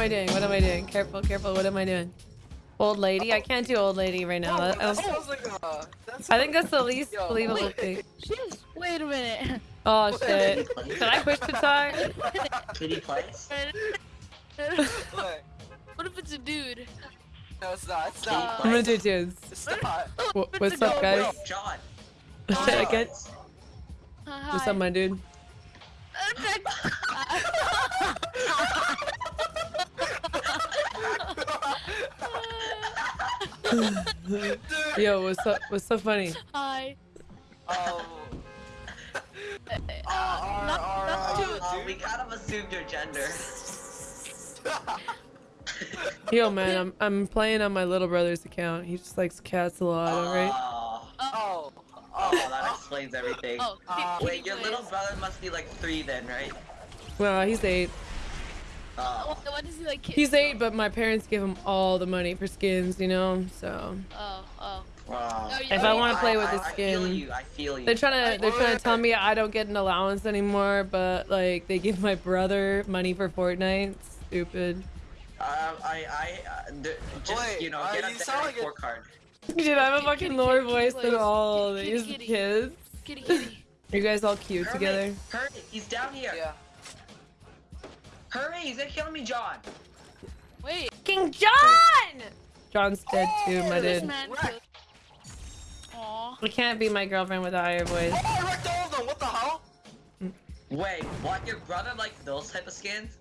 am I doing? What am I doing? Careful, careful. What am I doing? Old lady? I can't do old lady right now. That- I, that don't- like a. That's I think that's the least Yo, believable wait. thing. Jeez, wait a minute. Oh shit. Kitty. Can I push to talk? Kitty plays. Wait, what if it's a dude? no, it's not. It's not. I'm gonna do twos. It's not. Wh- What's up, Wait, guys? Wait, John. Shit, I get. Uh, What's up, my dude? Yo, what's up? What's so funny? Hi. Um. Uh, Uh, not, are, not uh, too. Uh, we kind of assumed your gender. Yo, man, I'm I'm playing on my little brother's account. He just likes cats a lot, alright? Oh, oh. oh, that explains everything. Oh, Uh, kitty Wait, your plays. little brother must be like three then, right? Well, he's eight. Oh. What, what is he like? He's eight, but my parents give him all the money for skins, you know. So Oh, oh. Wow. If I want to play with I, the I feel you. I feel you. they're trying to they're trying to tell me I don't get an allowance anymore. But like they give my brother money for Fortnite. Stupid. Um, I, I, uh, just Wait, you know, uh, get you a sound better like a- card. Dude, I have a fucking kitty, lower kitty, voice kitty, than all kitty, these kitty. kids. Kitty, kitty. You guys all cute Hurry, together. Hurry, he's down here. Yeah. Hurry, he's gonna kill me, John. Wait. King John. John's dead too, my dude. man. Wreck. Can't be my girlfriend with a higher voice. Oh, I wrecked all of them. What the hell? Mm. Wait, what? Your brother like those type of skins?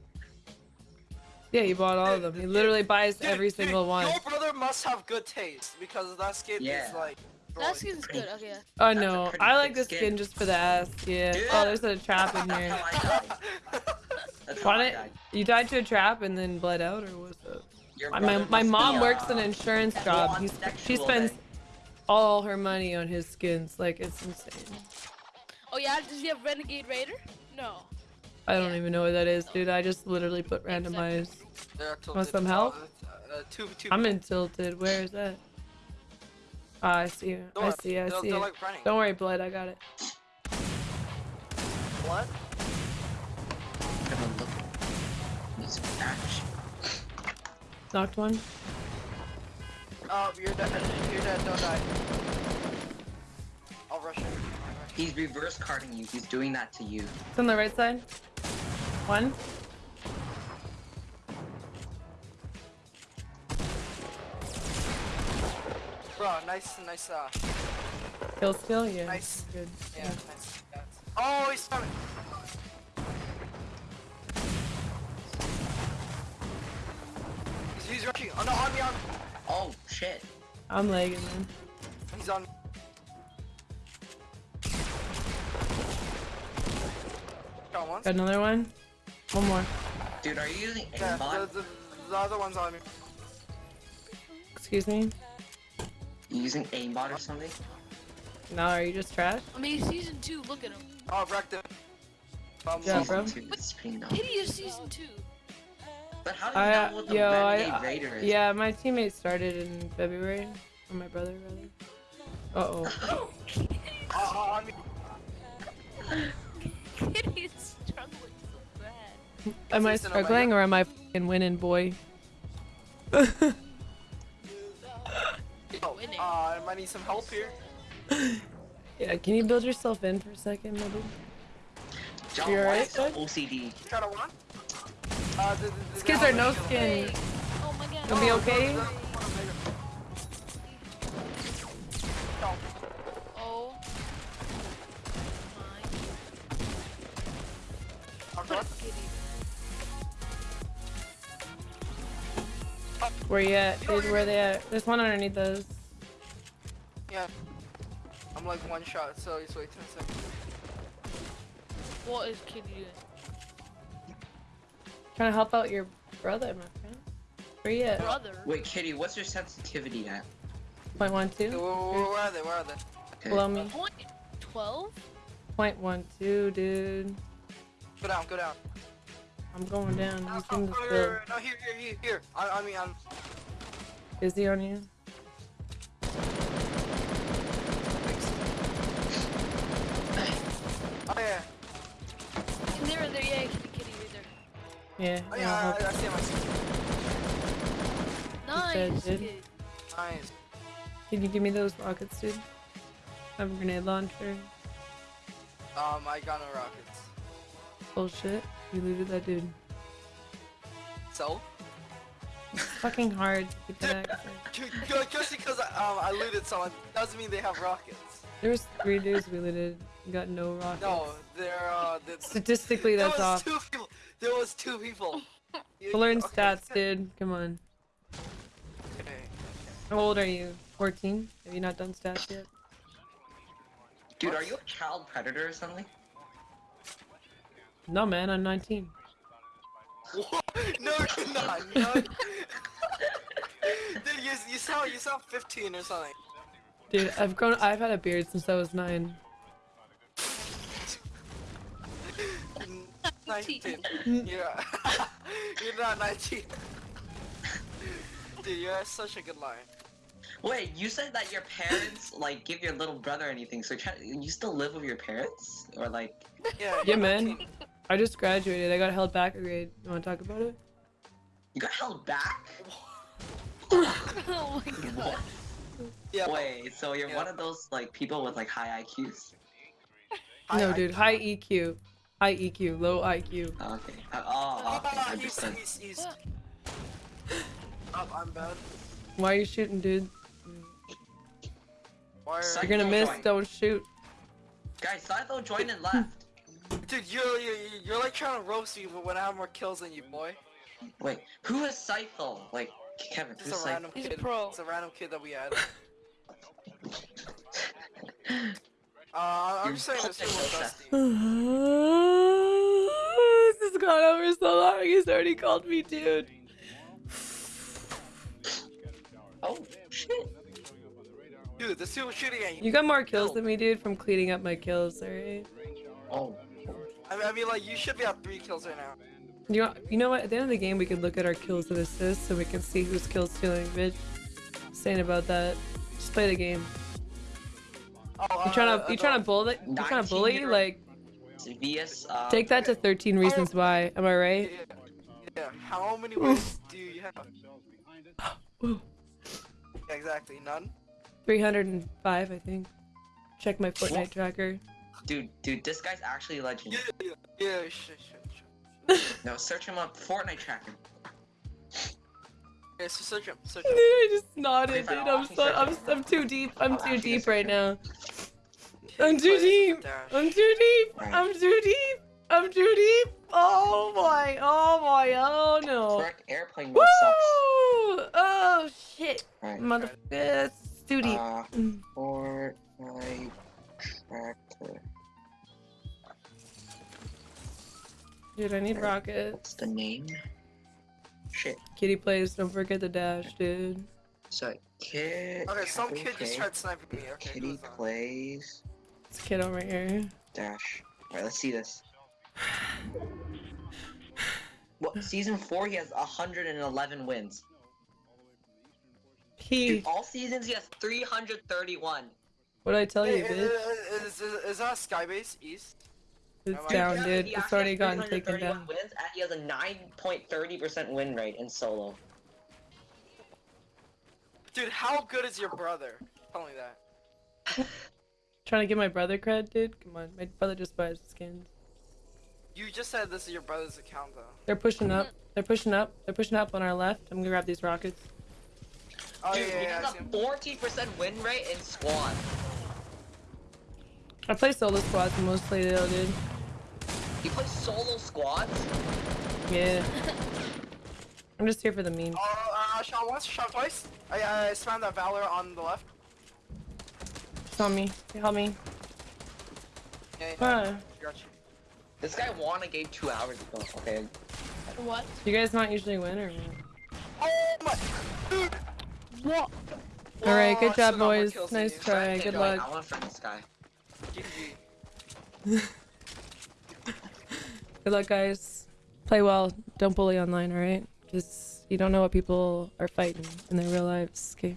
Yeah, he bought all of them. He literally buys Dude, every dude, single one. Your brother must have good taste because that skin Yeah. is like. That destroyed. skin's good. Okay. Oh no, I like this skin. skin just for the ass. Yeah. Oh, dude. Oh, there's a trap in here. how I died. That's how I died. you died to a trap and then bled out, or what's up? Your My my mom be, works uh, an insurance well, job. on He's, she spends then. all her money on his skins. Like it's insane. Oh yeah. Does he have Renegade Raider? No. I don't even know what that is, dude. I just literally put randomized. They're. Want some help? Uh, uh, two, two. I'm in tilted. Where is that? Ah, I see you. I see. I They're- see they're it. like. Don't worry, blood. I got it. What? Knocked one. Oh, you're dead. You're dead. Don't die. I'll rush you. He's reverse carding you. He's doing that to you. It's on the right side. One. Bro, nice, nice, uh, Kill skill. Yeah. Nice. Good. yeah, nice. yeah. Oh, he's coming. He's, he's rushing. Oh no, on me, on me. Oh shit. I'm lagging, man. He's on me. Got once. Got another one. One more. Dude, are you using Yeah, aimbot? the, the, the other one's on me. Excuse me. You using aimbot or something? No, are you just trash? I mean, season two. Look at him. Oh, I wrecked him. Um, Yeah, Season bro. two, it's pretty dumb. Kitty is season two. But how do you I, know what the yo, Renegade I, Raider is? yeah, my teammate started in February, or my brother rather. Uh oh. oh, oh, on me. Kitty is struggling so bad. Am I Jason, am I struggling or am I fucking winning, boy? Oh, Winning. uh, I might need some help here. yeah, can you build yourself in for a second, maybe? John, You alright, is the bud? OCD? Try to one. Uh, the, the, the, These kids are no skin. Wait. Oh my god. You'll be okay? Oh. My. I'm Put done. it, Kitty. Where you at? Dude, where they at? There's one underneath us. Yeah. I'm like one shot, so just wait 10 seconds. What is Kitty doing? Trying to help out your brother, my friend. Where you at? Brother. Wait, Kitty, what's your sensitivity at? Point one Where, where, where are they? Where are they? Okay. Below me. Point twelve. Point one two, dude. Go down, go down. I'm going down. No, He's in no, no, here, here, here, here. I, I mean, I'm. Is he on you? Oh yeah. And they're there. Yeah, Yeah. Oh, I'll yeah, help. I, I see him. I see him. Nice. dude. kid. Nice. Can you give me those rockets, dude? I have a grenade launcher. Um, I got no rockets. Bullshit. You looted that dude. So? It's fucking hard to get that accent. Ju- ju- Just because I, um, I looted someone doesn't mean they have rockets. There was three dudes we looted. and Got no rockets. No, they're uh, the, Statistically, that's was off. two people. There was two people. You- We'll learn okay. stats, dude. Come on. Okay. How old are you? 14? Have you not done stats yet? Dude, are you a child predator or something? No, man. I'm 19. What? No, you're not. No. Dude, you, you sound you sound 15 or something. Dude, I've grown. I've had a beard since I was nine. 19. Yeah. you're not 19. Dude, you're such a good liar. Wait, you said that your parents like give your little brother anything. So try, you still live with your parents, or like? Yeah. Yeah, you're man. I just graduated. I got held back a grade. You want to talk about it? You got held back? oh my god. Yeah. Wait, so you're Yeah. one of those like people with like high IQs? I- no, I- dude. High EQ. High EQ. Low IQ. Oh, okay. Uh, oh, okay. Ah, he's, he's, he's... Up, I'm bad. Why are you shooting, dude? Why are... You're gonna miss. join. Don't shoot. Guys, Scytho joined and left. Dude, you're, you're, you're like trying to roast me but when I have more kills than you, boy. Wait, who is Scytho? Like, Kevin, Just who's a random He's a kid. pro. It's a random kid that we had. Uh, I'm You're saying this fucking was so dusty. this has gone over so long. He's already called me, dude. Oh, shit. Dude, the two shooting at you. You got more kills than me, dude, from cleaning up my kills. All right. Oh. I mean, I mean, like, you should be at three kills right now. You know, you know what? At the end of the game, we can look at our kills and assists, so we can see who's kill stealing, bitch. Saying about that. Just play the game. Oh, You trying uh, to you trying to bully? You trying to bully? Like, VS, uh, take that to 13 reasons why. Am I right? yeah, yeah. How many wins do you have? Exactly, none. 305, I think. Check my Fortnite tracker. dude, dude, this guy's actually a legend. Yeah, yeah, yeah. Shit, shit, shit. No, search him up. Fortnite tracker. Yeah, so search him, search Dude. I just nodded, Okay, dude. fine, I'll I'm so, I'm. I'm too deep. I'm too deep right now. I'm too deep. I'm too deep. I'm too deep. I'm too deep. Oh my. Oh my. Oh no. Airplane Woo! sucks. Oh shit. Right. Mother. It's too deep. Uh, Mm. Fortnite tracker. Dude, I need rockets. What's the name? Shit. Kitty plays. Don't forget the dash, dude. So, kid. Okay, oh, some okay, kid just okay. tried sniping me. Okay, Kitty plays It's a kid over here. dash. Alright, let's see this. What season four? He has 111 wins. He. Dude, all seasons he has 331. What did I tell you, Hey, bitch? is, is, is that Skybase East? It's am down, dude. he It's already has gotten taken down. Wins, and he has a 9.30% win rate in solo. Dude, how good is your brother? Tell me that. Trying to get my brother cred, dude. Come on, my brother just buys skins. You just said this is your brother's account, though. They're pushing up. They're pushing up. They're pushing up on our left. I'm gonna grab these rockets. Oh, Dude, yeah, he yeah, has see a him. 14% win rate in squad. I play solo squads mostly though, dude. He plays solo squads? Yeah. I'm just here for the meme. Oh, uh, shot once, shot twice. I, I spammed that Valor on the left. It's on me. Help me. Yeah, yeah, got you. This guy won a game two hours ago. Okay. What? You guys not usually win or what? Oh my, dude. What? All right, good job, boys. Nice try. Good luck. I want to friend this guy. Good luck, guys. Play well. Don't bully online, alright? Because you don't know what people are fighting in their real lives, okay?